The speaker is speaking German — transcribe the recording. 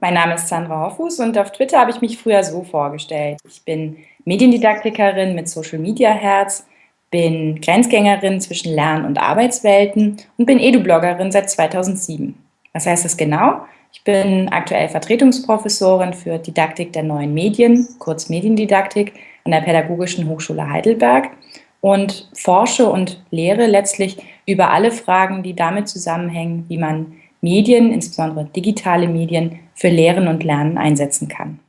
Mein Name ist Sandra Hoffus und auf Twitter habe ich mich früher so vorgestellt. Ich bin Mediendidaktikerin mit Social Media Herz, bin Grenzgängerin zwischen Lern- und Arbeitswelten und bin Edu-Bloggerin seit 2007. Was heißt das genau? Ich bin aktuell Vertretungsprofessorin für Didaktik der neuen Medien, kurz Mediendidaktik, an der Pädagogischen Hochschule Heidelberg und forsche und lehre letztlich über alle Fragen, die damit zusammenhängen, wie man Medien, insbesondere digitale Medien, für Lehren und Lernen einsetzen kann.